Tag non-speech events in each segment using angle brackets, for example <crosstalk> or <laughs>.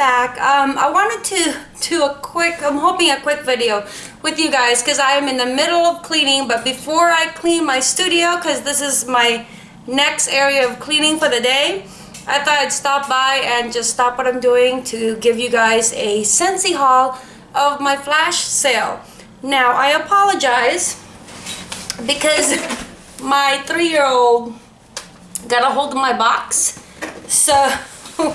back. Um, I wanted to do a quick, I'm hoping a quick video with you guys because I am in the middle of cleaning. But before I clean my studio, because this is my next area of cleaning for the day, I thought I'd stop by and just stop what I'm doing to give you guys a Scentsy haul of my flash sale. Now, I apologize because my three-year-old got a hold of my box. So <laughs>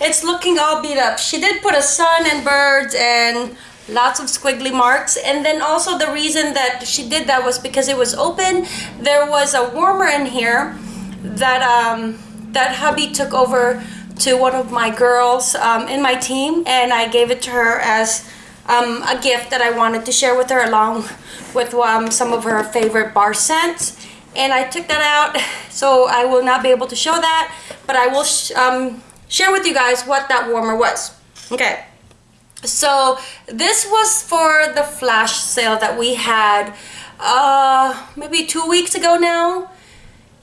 it's looking all beat up. She did put a sun and birds and lots of squiggly marks. And then also the reason that she did that was because it was open. There was a warmer in here that um that hubby took over to one of my girls um, in my team. And I gave it to her as um, a gift that I wanted to share with her along with um, some of her favorite bar scents. And I took that out. <laughs> So I will not be able to show that but I will um, share with you guys what that warmer was okay so this was for the flash sale that we had uh, maybe two weeks ago now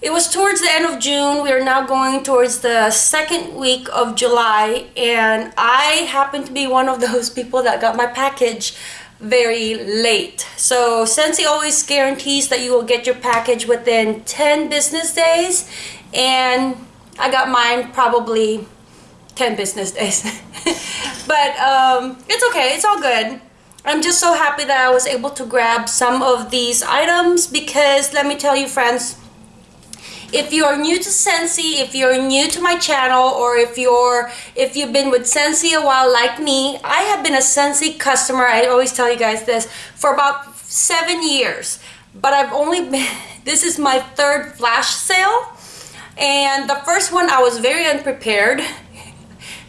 it was towards the end of June. We are now going towards the second week of July and I happen to be one of <laughs> those people that got my package very late. So Scentsy always guarantees that you will get your package within 10 business days and I got mine probably 10 business <laughs> days. but um, it's okay, it's all good. I'm just so happy that I was able to grab some of these items because let me tell you friends, if you're new to Scentsy, if you're new to my channel, or if you're if you've been with Scentsy a while like me, I have been a Scentsy customer. I always tell you guys this for about seven years, but I've only <laughs> been. This is my third flash sale, and the first one I was very unprepared.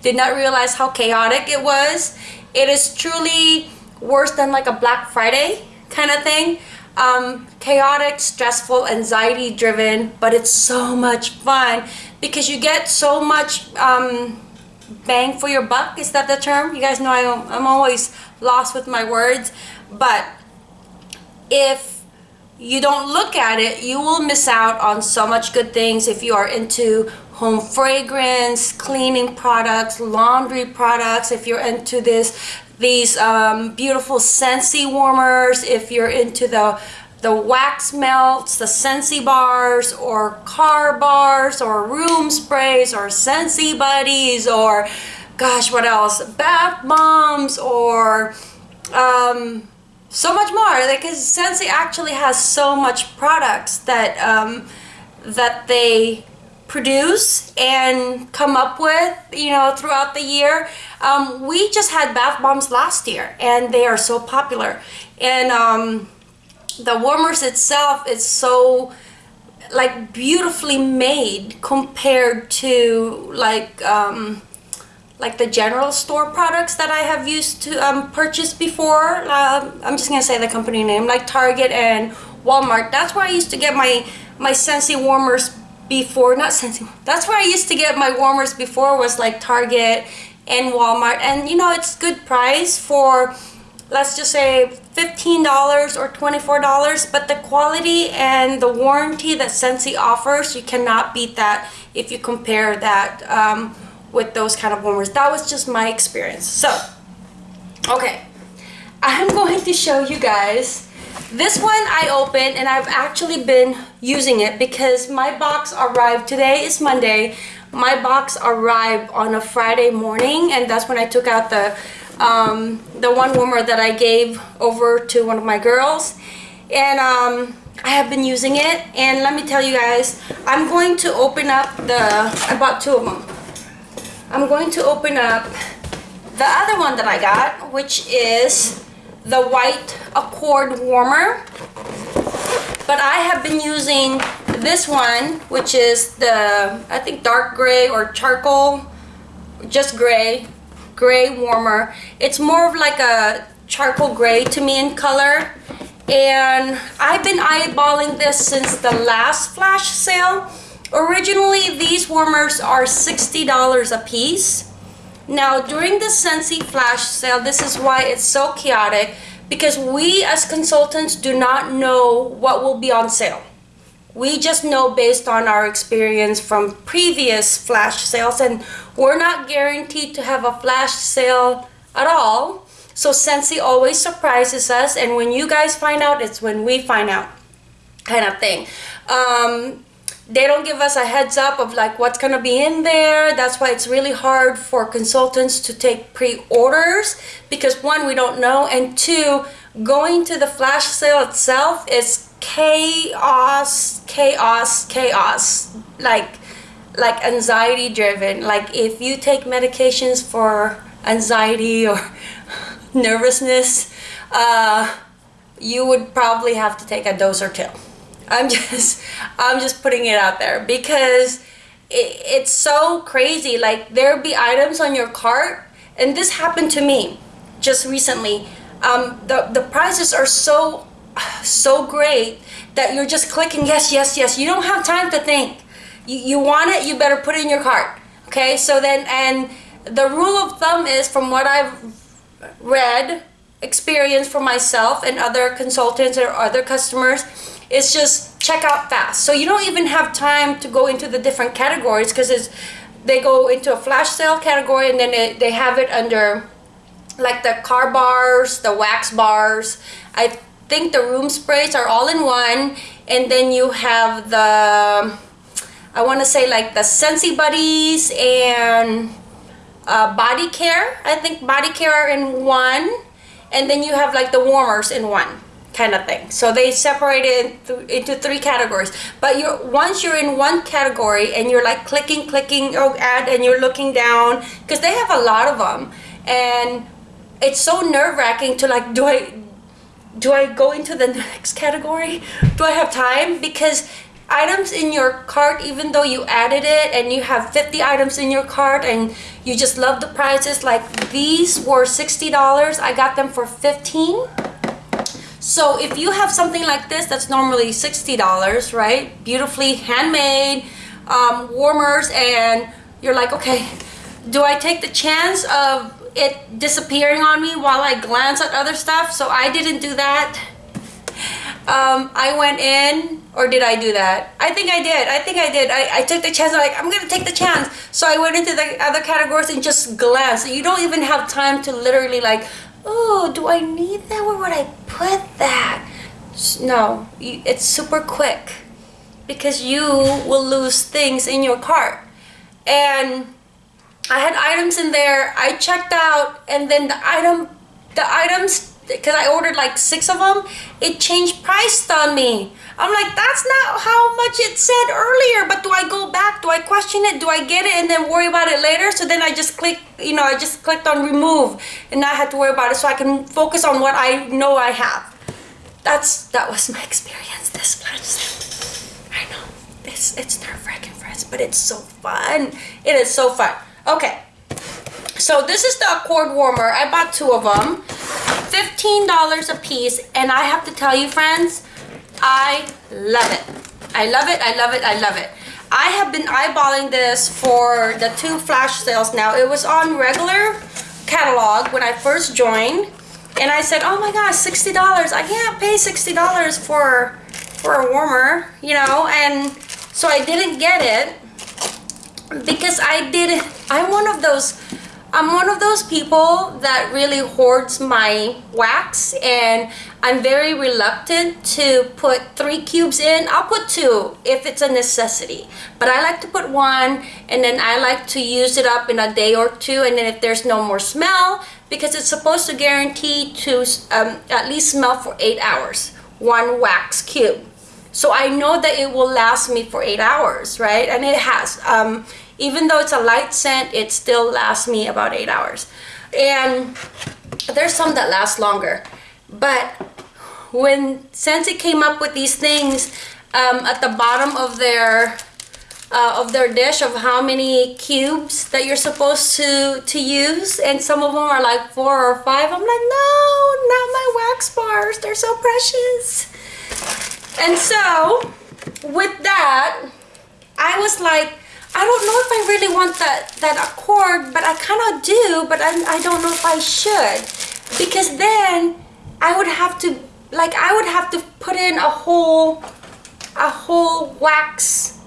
Did not realize how chaotic it was. It is truly worse than like a Black Friday kind of thing um, chaotic, stressful, anxiety driven, but it's so much fun because you get so much um, bang for your buck. Is that the term? You guys know I'm, I'm always lost with my words, but if you don't look at it, you will miss out on so much good things if you are into home fragrance, cleaning products, laundry products, if you're into this these um, beautiful Scentsy warmers if you're into the the wax melts, the Scentsy bars, or car bars, or room sprays, or Scentsy buddies, or gosh, what else? Bath bombs, or um, so much more. Because Scentsy actually has so much products that um, that they produce and come up with, you know, throughout the year. Um, we just had bath bombs last year and they are so popular. And um, the warmers itself is so like beautifully made compared to like um, like the general store products that I have used to um, purchase before. Uh, I'm just gonna say the company name like Target and Walmart. That's where I used to get my my Scentsy warmers before, not Scentsy, that's where I used to get my warmers before was like Target and Walmart. And you know, it's good price for, let's just say $15 or $24, but the quality and the warranty that Scentsy offers, you cannot beat that if you compare that um, with those kind of warmers. That was just my experience. So, okay, I'm going to show you guys this one I opened and I've actually been using it because my box arrived, today is Monday, my box arrived on a Friday morning and that's when I took out the, um, the one warmer that I gave over to one of my girls and um, I have been using it and let me tell you guys, I'm going to open up the, I bought two of them. I'm going to open up the other one that I got which is the white accord warmer. But I have been using this one which is the I think dark gray or charcoal just gray gray warmer. It's more of like a charcoal gray to me in color. And I've been eyeballing this since the last flash sale originally these warmers are $60 a piece now, during the Scentsy flash sale, this is why it's so chaotic because we as consultants do not know what will be on sale. We just know based on our experience from previous flash sales, and we're not guaranteed to have a flash sale at all. So Scentsy always surprises us, and when you guys find out, it's when we find out, kind of thing. Um, they don't give us a heads up of like what's gonna be in there. That's why it's really hard for consultants to take pre-orders because one, we don't know, and two, going to the flash sale itself is chaos, chaos, chaos. Like, like anxiety driven. Like if you take medications for anxiety or <laughs> nervousness, uh, you would probably have to take a dose or two. I'm <laughs> just, I'm just putting it out there because it, it's so crazy. Like there be items on your cart, and this happened to me just recently. Um, the the prices are so, so great that you're just clicking yes, yes, yes. You don't have time to think. You you want it, you better put it in your cart. Okay, so then and the rule of thumb is from what I've read, experience for myself and other consultants or other customers it's just check out fast. So you don't even have time to go into the different categories because it's they go into a flash sale category and then it, they have it under like the car bars, the wax bars. I think the room sprays are all in one and then you have the I want to say like the Scentsy Buddies and uh, body care. I think body care are in one and then you have like the warmers in one kind of thing. So they separate it into three categories. But you're once you're in one category and you're like clicking, clicking, oh, ad, and you're looking down because they have a lot of them, and it's so nerve wracking to like, do I, do I go into the <laughs> next category? Do I have time? Because items in your cart even though you added it and you have 50 items in your cart and you just love the prices like these were $60 I got them for 15 so if you have something like this that's normally $60, right? Beautifully handmade, um, warmers, and you're like, okay, do I take the chance of it disappearing on me while I glance at other stuff? So I didn't do that. Um, I went in, or did I do that? I think I did. I think I did. I, I took the chance. I'm like, I'm going to take the chance. So I went into the other categories and just glanced. You don't even have time to literally like oh, do I need that? Where would I put that? No, it's super quick because you will lose things in your cart. And I had items in there. I checked out and then the item, the items because I ordered like six of them, it changed price on me. I'm like, that's not how much it said earlier, but do I go back? Do I question it? Do I get it and then worry about it later? So then I just click, you know, I just clicked on remove and not have to worry about it so I can focus on what I know I have. That's, that was my experience this flash I know, it's, it's nerve-wracking friends, but it's so fun. It is so fun. Okay, so this is the cord warmer. I bought two of them. $15 a piece. And I have to tell you, friends, I love it. I love it, I love it, I love it. I have been eyeballing this for the two flash sales now. It was on regular catalog when I first joined. And I said, oh my gosh, $60. I can't pay $60 for, for a warmer, you know? And so I didn't get it because I did, I'm one of those I'm one of those people that really hoards my wax and I'm very reluctant to put three cubes in. I'll put two if it's a necessity. But I like to put one and then I like to use it up in a day or two and then if there's no more smell because it's supposed to guarantee to um, at least smell for eight hours. One wax cube. So I know that it will last me for eight hours, right? And it has. Um, even though it's a light scent, it still lasts me about eight hours. And there's some that last longer. But when Scentsy came up with these things um, at the bottom of their uh, of their dish of how many cubes that you're supposed to to use and some of them are like four or five I'm like no not my wax bars they're so precious and so with that I was like I don't know if I really want that, that accord, but I kind of do, but I, I don't know if I should. Because then I would have to, like I would have to put in a whole, a whole wax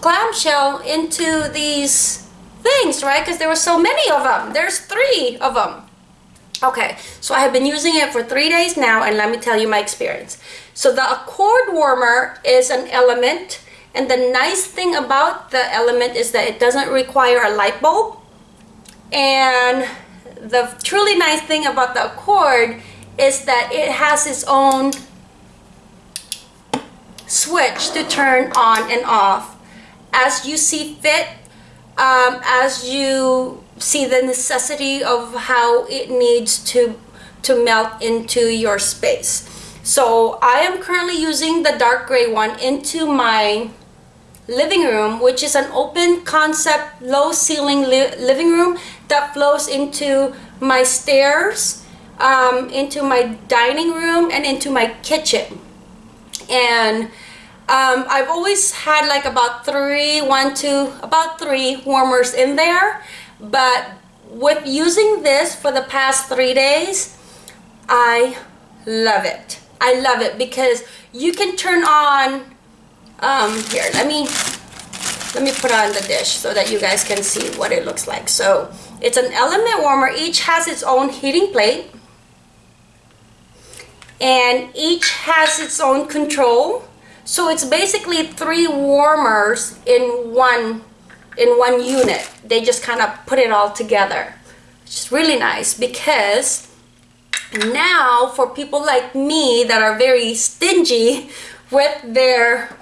clamshell into these things, right? Because there were so many of them. There's three of them. Okay, so I have been using it for three days now, and let me tell you my experience. So the Accord Warmer is an element, and the nice thing about the element is that it doesn't require a light bulb. And the truly nice thing about the Accord is that it has its own switch to turn on and off as you see fit, um, as you see the necessity of how it needs to, to melt into your space. So I am currently using the dark gray one into my living room, which is an open concept, low ceiling li living room that flows into my stairs, um, into my dining room, and into my kitchen. And um, I've always had like about three, one, two, about three warmers in there. But with using this for the past three days, I love it. I love it because you can turn on, um, here, let me, let me put on the dish so that you guys can see what it looks like. So it's an element warmer. Each has its own heating plate. And each has its own control. So it's basically three warmers in one in one unit. They just kind of put it all together. It's really nice because now for people like me that are very stingy with their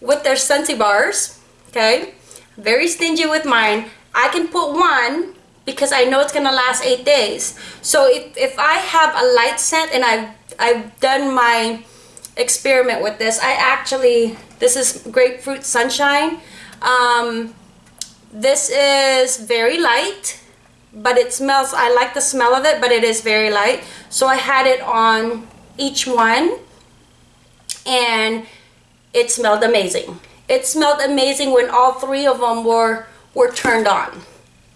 with their Scentsy bars, okay? Very stingy with mine. I can put one because I know it's gonna last eight days. So if, if I have a light scent and I've, I've done my experiment with this, I actually, this is Grapefruit Sunshine. Um, this is very light, but it smells, I like the smell of it, but it is very light. So I had it on each one and it smelled amazing. It smelled amazing when all three of them were, were turned on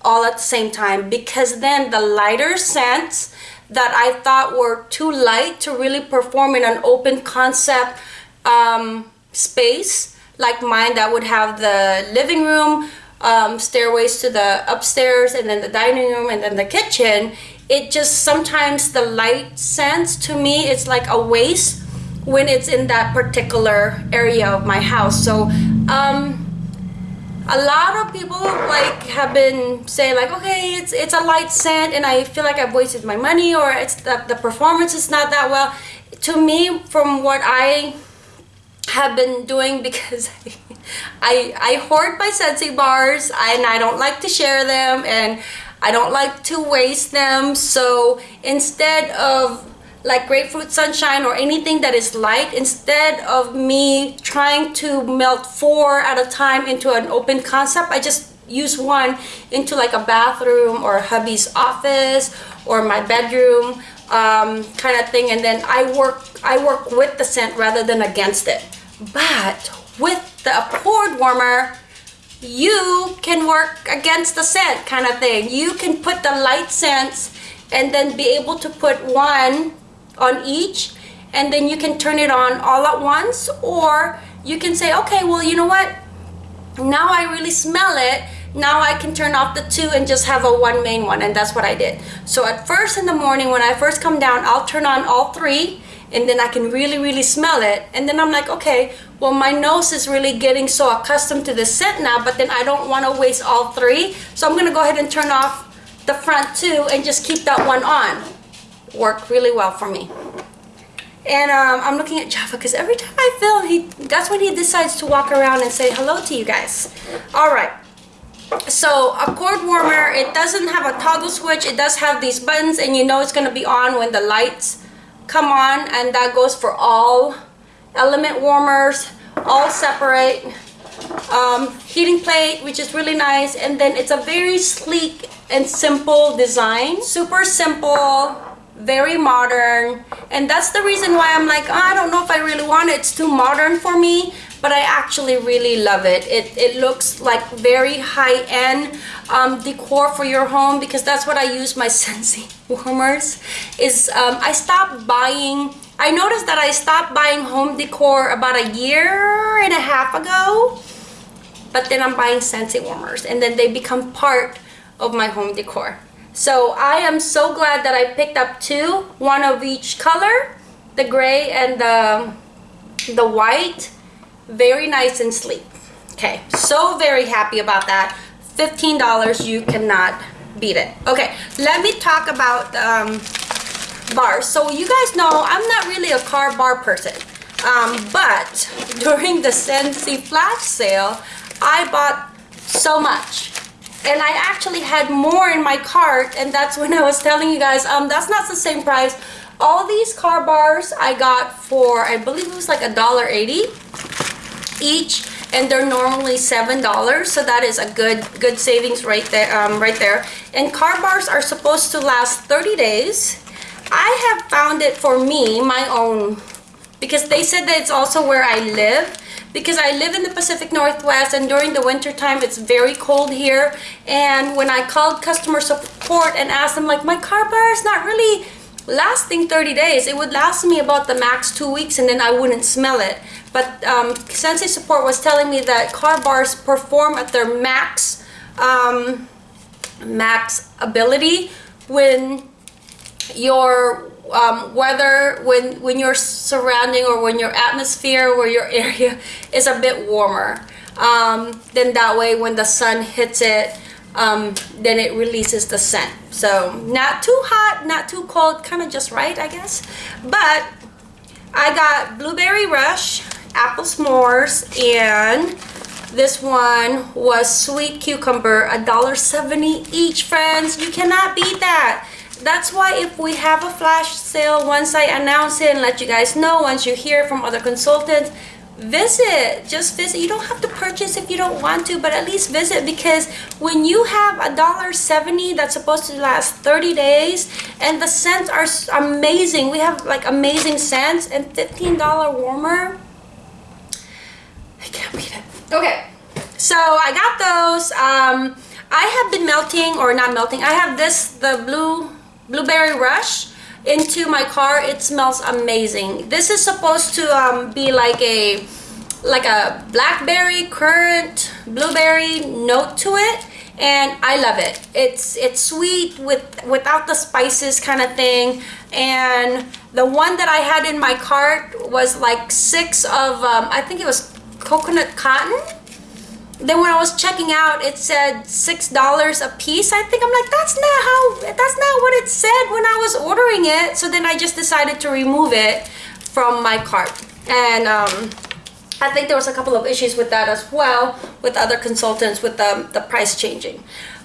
all at the same time because then the lighter scents that I thought were too light to really perform in an open concept um, space like mine that would have the living room um, stairways to the upstairs and then the dining room and then the kitchen it just sometimes the light sense to me it's like a waste when it's in that particular area of my house. So um, a lot of people like have been saying like okay it's it's a light scent and I feel like I've wasted my money or it's the, the performance is not that well. To me from what I have been doing <laughs> because I, I hoard my Scentsy bars and I don't like to share them and I don't like to waste them. So instead of like grapefruit sunshine or anything that is light instead of me trying to melt four at a time into an open concept I just use one into like a bathroom or hubby's office or my bedroom um, kind of thing and then I work I work with the scent rather than against it. But with the Accord warmer, you can work against the scent kind of thing. You can put the light scents and then be able to put one on each and then you can turn it on all at once or you can say, okay, well, you know what? Now I really smell it. Now I can turn off the two and just have a one main one and that's what I did. So at first in the morning when I first come down, I'll turn on all three and then I can really, really smell it. And then I'm like, okay, well, my nose is really getting so accustomed to the scent now, but then I don't want to waste all three. So I'm going to go ahead and turn off the front two and just keep that one on. Worked really well for me. And um, I'm looking at Jaffa because every time I film, he that's when he decides to walk around and say hello to you guys. All right. So Accord warmer, it doesn't have a toggle switch. It does have these buttons and you know it's going to be on when the lights come on and that goes for all element warmers all separate um, heating plate which is really nice and then it's a very sleek and simple design. Super simple very modern and that's the reason why I'm like oh, I don't know if I really want it. It's too modern for me but I actually really love it. It, it looks like very high-end um, decor for your home because that's what I use my <laughs> Scentsy warmers is um, I stopped buying I noticed that I stopped buying home decor about a year and a half ago. But then I'm buying Scentsy warmers and then they become part of my home decor. So I am so glad that I picked up two, one of each color, the gray and the, the white. Very nice and sleek. Okay, so very happy about that. $15, you cannot beat it. Okay, let me talk about um, bars. So you guys know I'm not really a car bar person. Um, but <laughs> during the Scentsy flash sale, I bought so much and I actually had more in my cart and that's when I was telling you guys um that's not the same price all these car bars I got for I believe it was like a dollar eighty each and they're normally seven dollars so that is a good good savings right there um, right there. And car bars are supposed to last 30 days. I have found it for me my own because they said that it's also where I live because I live in the Pacific Northwest and during the winter time it's very cold here. And when I called customer support and asked them like my car bar is not really lasting 30 days it would last me about the max two weeks and then I wouldn't smell it. But um, Scentsy support was telling me that car bars perform at their max um, max ability when your um, weather when when your surrounding or when your atmosphere or your <laughs> area is a bit warmer. Um, then that way when the sun hits it um, then it releases the scent. So not too hot not too cold kind of just right I guess. But I got blueberry rush apple s'mores and this one was sweet cucumber a dollar seventy each friends. You cannot beat that. That's why if we have a flash sale once I announce it and let you guys know once you hear from other consultants visit. Just visit. You don't have to purchase if you don't want to but at least visit because when you have a dollar 70 that's supposed to last 30 days and the scents are amazing. We have like amazing scents and 15 dollar warmer. I can't beat it. Okay. So I got those. Um I have been melting or not melting. I have this the blue Blueberry Rush into my car. It smells amazing. This is supposed to um, be like a like a blackberry, currant, blueberry note to it and I love it. It's it's sweet with without the spices kind of thing. And the one that I had in my cart was like six of um, I think it was coconut cotton then when I was checking out it said six dollars a piece. I think I'm like that's not how that's not what it said when I was ordering it. So then I just decided to remove it from my cart. And um, I think there was a couple of issues with that as well with other consultants with the, the price changing.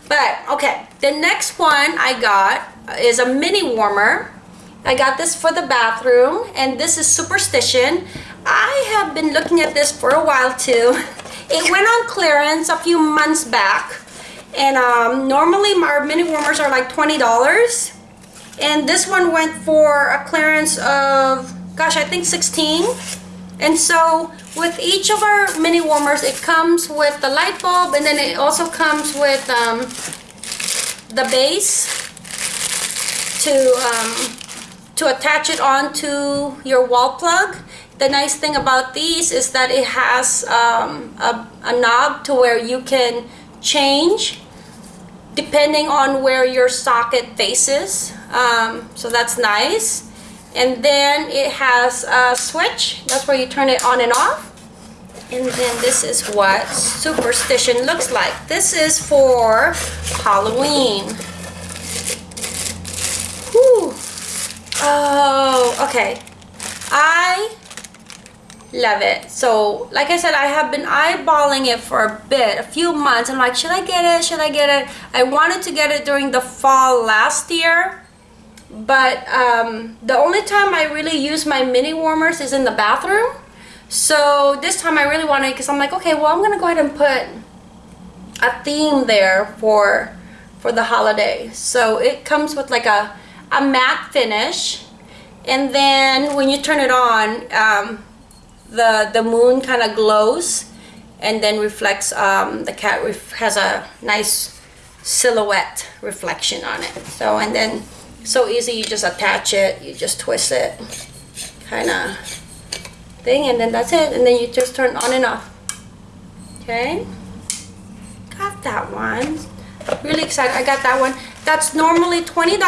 But okay the next one I got is a mini warmer. I got this for the bathroom and this is Superstition. I have been looking at this for a while too <laughs> It went on clearance a few months back. And um, normally our mini warmers are like $20. And this one went for a clearance of, gosh, I think 16 And so with each of our mini warmers, it comes with the light bulb and then it also comes with um, the base to, um, to attach it onto your wall plug the nice thing about these is that it has um, a, a knob to where you can change depending on where your socket faces. Um, so that's nice. And then it has a switch. That's where you turn it on and off. And then this is what superstition looks like. This is for Halloween. Whew. oh okay. I love it. So like i said i have been eyeballing it for a bit a few months. I'm like should i get it? Should i get it? I wanted to get it during the fall last year but um, the only time i really use my mini warmers is in the bathroom. So this time i really wanted because i'm like okay well i'm gonna go ahead and put a theme there for for the holiday. So it comes with like a a matte finish. And then when you turn it on um, the the moon kind of glows and then reflects um, the cat ref has a nice silhouette reflection on it. So and then so easy you just attach it you just twist it kind of thing and then that's it and then you just turn on and off. Okay? Got that one. Really excited I got that one that's normally $20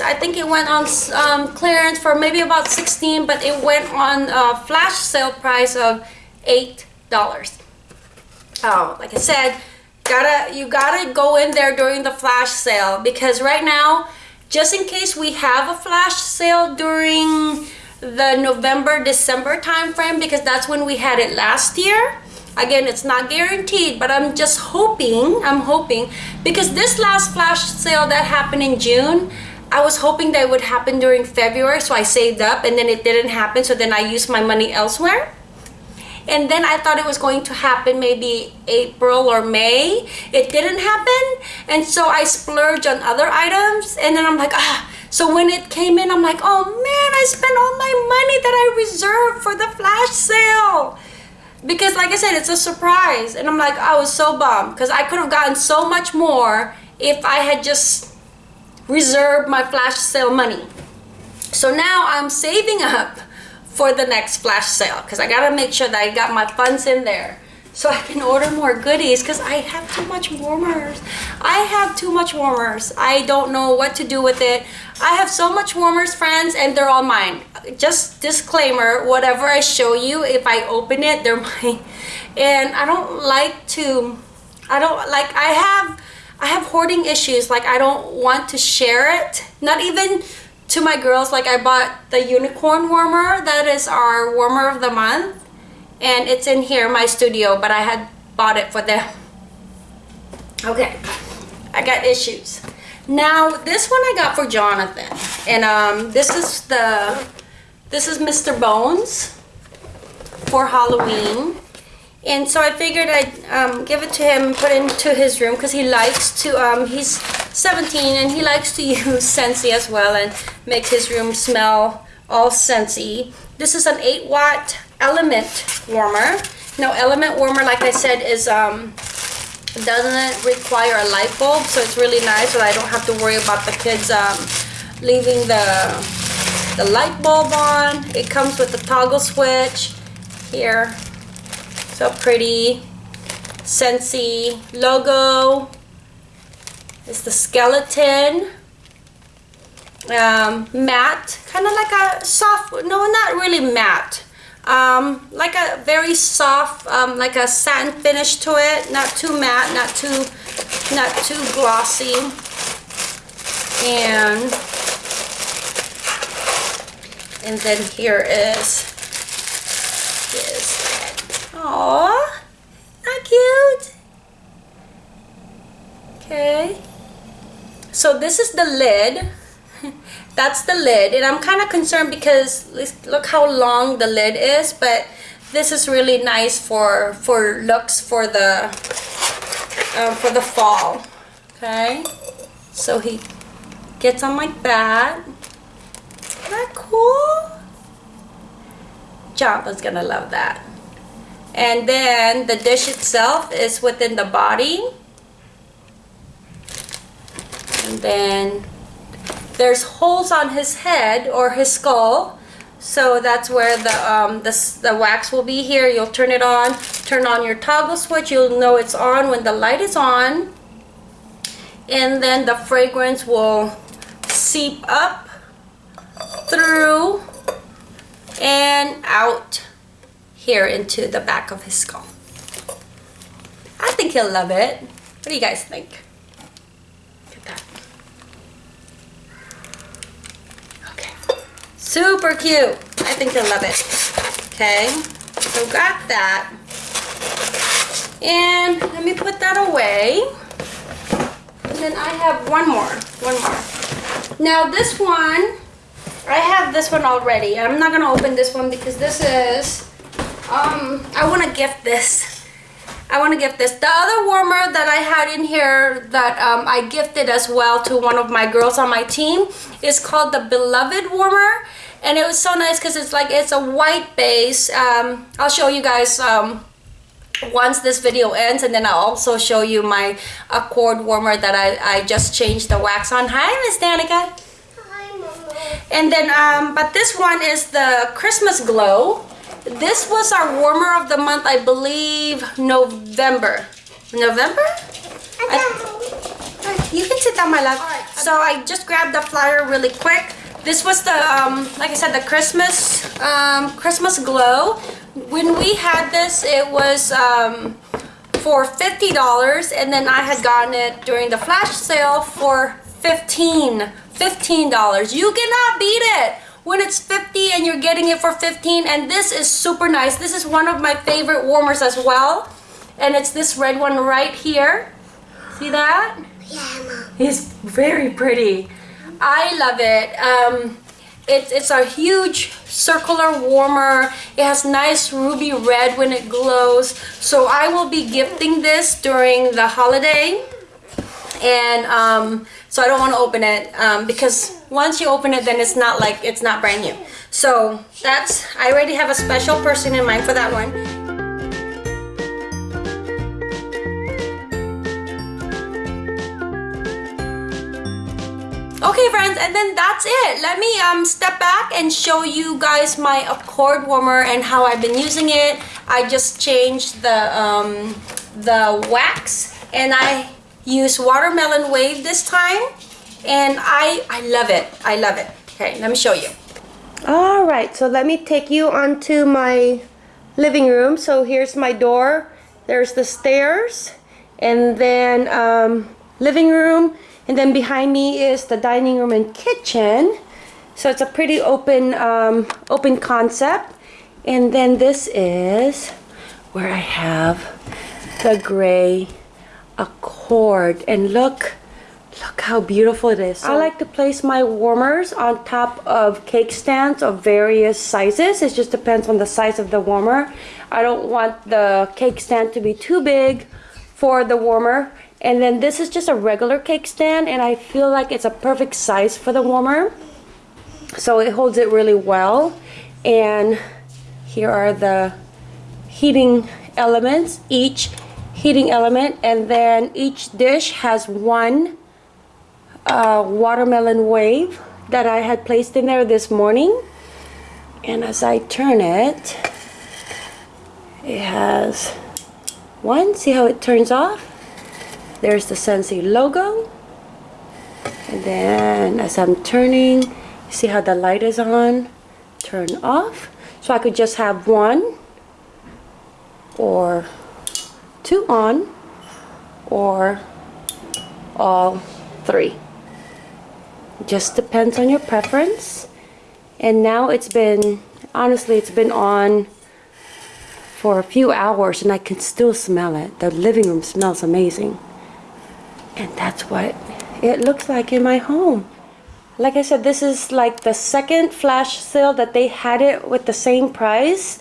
I think it went on um, clearance for maybe about 16 but it went on a flash sale price of eight dollars. Oh. Like I said gotta you gotta go in there during the flash sale because right now just in case we have a flash sale during the November December time frame because that's when we had it last year again it's not guaranteed but i'm just hoping i'm hoping because this last flash sale that happened in june i was hoping that it would happen during february so i saved up and then it didn't happen so then i used my money elsewhere and then I thought it was going to happen maybe April or May. It didn't happen, and so I splurged on other items, and then I'm like, ah. So when it came in, I'm like, oh man, I spent all my money that I reserved for the flash sale because like I said it's a surprise. And I'm like I was so bummed. Because I could have gotten so much more if I had just reserved my flash sale money. So now I'm saving up for the next flash sale. Because I gotta make sure that I got my funds in there so I can order more goodies because I have too much warmers. I have too much warmers. I don't know what to do with it. I have so much warmers, friends, and they're all mine. Just disclaimer, whatever I show you, if I open it, they're <laughs> mine. And I don't like to, I don't, like, I have, I have hoarding issues. Like, I don't want to share it. Not even to my girls. Like, I bought the unicorn warmer. That is our warmer of the month and it's in here my studio but I had bought it for them. Okay I got issues. Now this one I got for Jonathan. And um this is the this is Mr. Bones for Halloween. And so I figured I'd um, give it to him and put it into his room because he likes to um, he's 17 and he likes to <laughs> use Scentsy as well and make his room smell all Scentsy this is an 8 watt element warmer. Now element warmer, like I said, is um, doesn't require a light bulb, so it's really nice. that I don't have to worry about the kids um, leaving the the light bulb on. It comes with the toggle switch here. So pretty. Scentsy logo. It's the skeleton. Um, matte, kind of like a soft, no, not really matte um, like a very soft, um, like a satin finish to it. Not too matte, not too, not too glossy. And, and then here is, is, aww, not cute. Okay. So this is the lid <laughs> that's the lid and I'm kind of concerned because look how long the lid is but this is really nice for for looks for the um, for the fall okay? So he gets on like that Isn't that cool? Jonathan's gonna love that. And then the dish itself is within the body. And then there's holes on his head or his skull so that's where the um the, the wax will be here. You'll turn it on. Turn on your toggle switch. You'll know it's on when the light is on. And then the fragrance will seep up through and out here into the back of his skull. I think he'll love it. What do you guys think Super cute. I think you'll love it. Okay, so got that. And let me put that away. And then I have one more, one more. Now this one, I have this one already. I'm not gonna open this one because this is, um, I wanna gift this. I want to gift this. The other warmer that I had in here that um, I gifted as well to one of my girls on my team is called the Beloved Warmer. And it was so nice because it's like, it's a white base. Um, I'll show you guys um, once this video ends and then I'll also show you my Accord warmer that I, I just changed the wax on. Hi, Miss Danica. Hi, Mama. And then, um, but this one is the Christmas Glow. This was our warmer of the month, I believe, November. November? I- you can sit down, my love. So I just grabbed the flyer really quick. This was the, um, like I said, the Christmas, um, Christmas Glow. When we had this, it was, um, for $50 and then I had gotten it during the flash sale for 15 $15. You cannot beat it when it's 50 and you're getting it for 15 and this is super nice. This is one of my favorite warmers as well. And it's this red one right here. See that? Yeah, Mom. It's very pretty. I love it. Um, it's it's a huge circular warmer. It has nice ruby red when it glows. So I will be gifting this during the holiday. And um, so I don't want to open it um, because once you open it, then it's not like it's not brand new. So that's I already have a special person in mind for that one. Okay friends, and then that's it. Let me um, step back and show you guys my Accord warmer and how I've been using it. I just changed the, um, the wax and I use watermelon wave this time and I, I love it. I love it. Okay, let me show you. All right, so let me take you onto my living room. So here's my door. There's the stairs and then um, living room and then behind me is the dining room and kitchen. So it's a pretty open, um, open concept. And then this is where I have the gray Accord. And look, look how beautiful it is. I like to place my warmers on top of cake stands of various sizes. It just depends on the size of the warmer. I don't want the cake stand to be too big for the warmer and then this is just a regular cake stand and I feel like it's a perfect size for the warmer. So it holds it really well. And here are the heating elements, each heating element. And then each dish has one uh, watermelon wave that I had placed in there this morning. And as I turn it, it has one. See how it turns off? There's the Scentsy logo. And then as I'm turning, see how the light is on? Turn off. So I could just have one or two on or all three. Just depends on your preference. And now it's been, honestly, it's been on for a few hours and I can still smell it. The living room smells amazing. And that's what it looks like in my home. Like I said, this is like the second flash sale that they had it with the same price.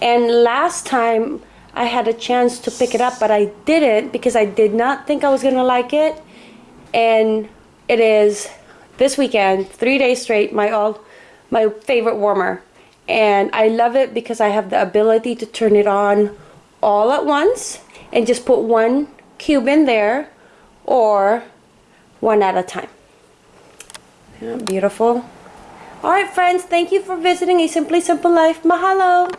And last time I had a chance to pick it up, but I didn't because I did not think I was gonna like it. And it is this weekend, three days straight, my all my favorite warmer. And I love it because I have the ability to turn it on all at once and just put one cube in there or one at a time. Beautiful. All right, friends, thank you for visiting A Simply Simple Life. Mahalo.